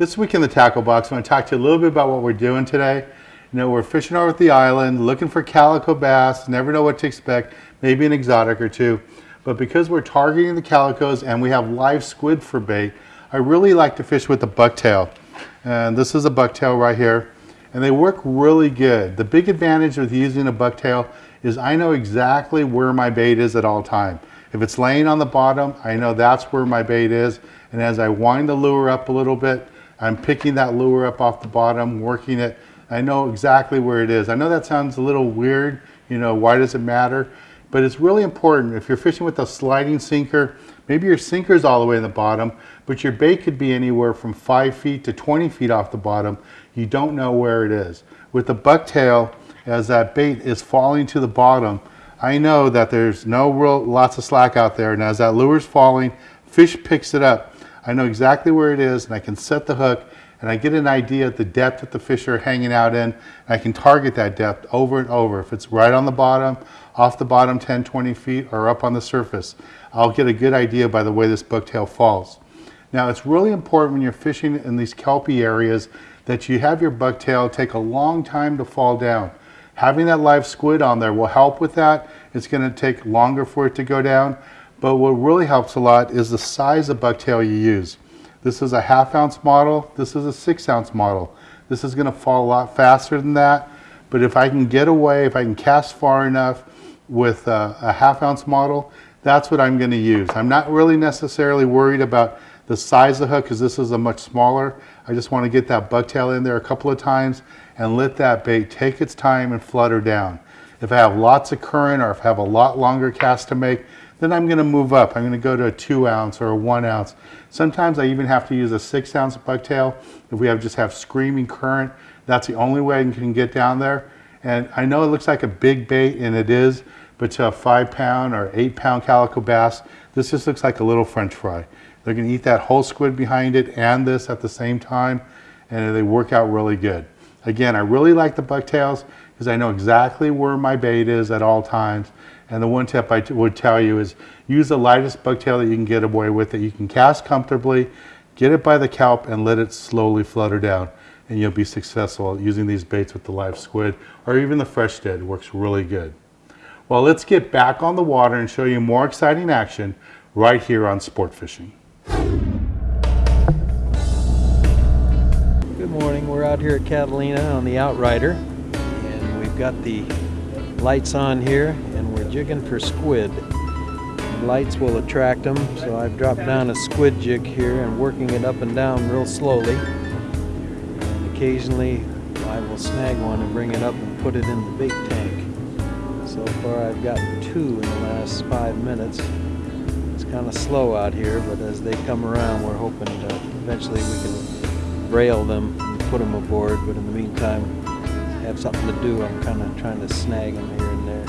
This week in the tackle box, I'm going to talk to you a little bit about what we're doing today. You know, we're fishing over at the island, looking for calico bass, never know what to expect, maybe an exotic or two. But because we're targeting the calicos and we have live squid for bait, I really like to fish with the bucktail. And this is a bucktail right here. And they work really good. The big advantage with using a bucktail is I know exactly where my bait is at all time. If it's laying on the bottom, I know that's where my bait is. And as I wind the lure up a little bit, I'm picking that lure up off the bottom, working it. I know exactly where it is. I know that sounds a little weird, you know, why does it matter? But it's really important. If you're fishing with a sliding sinker, maybe your sinker is all the way in the bottom, but your bait could be anywhere from five feet to 20 feet off the bottom. You don't know where it is. With the bucktail, as that bait is falling to the bottom, I know that there's no real lots of slack out there. And as that lure is falling, fish picks it up. I know exactly where it is and I can set the hook and I get an idea of the depth that the fish are hanging out in. And I can target that depth over and over. If it's right on the bottom, off the bottom 10, 20 feet, or up on the surface, I'll get a good idea by the way this bucktail falls. Now it's really important when you're fishing in these kelpie areas that you have your bucktail take a long time to fall down. Having that live squid on there will help with that. It's going to take longer for it to go down. But what really helps a lot is the size of bucktail you use. This is a half ounce model. This is a six ounce model. This is going to fall a lot faster than that. But if I can get away, if I can cast far enough with a, a half ounce model, that's what I'm going to use. I'm not really necessarily worried about the size of the hook because this is a much smaller. I just want to get that bucktail in there a couple of times and let that bait take its time and flutter down. If I have lots of current or if I have a lot longer cast to make, then I'm going to move up. I'm going to go to a two ounce or a one ounce. Sometimes I even have to use a six ounce bucktail if we have just have screaming current. That's the only way I can get down there. And I know it looks like a big bait and it is, but to a five pound or eight pound calico bass, this just looks like a little french fry. They're going to eat that whole squid behind it and this at the same time, and they work out really good. Again, I really like the bucktails because I know exactly where my bait is at all times. And the one tip I would tell you is use the lightest bucktail that you can get away with that you can cast comfortably, get it by the kelp and let it slowly flutter down. And you'll be successful using these baits with the live squid or even the fresh dead works really good. Well, let's get back on the water and show you more exciting action right here on Sport Fishing. Good morning. We're out here at Catalina on the Outrider got the lights on here and we're jigging for squid. Lights will attract them so I've dropped down a squid jig here and working it up and down real slowly. And occasionally I will snag one and bring it up and put it in the bait tank. So far I've gotten two in the last five minutes. It's kind of slow out here but as they come around we're hoping to eventually we can brail them and put them aboard but in the meantime have something to do, I'm kind of trying to snag them here and there.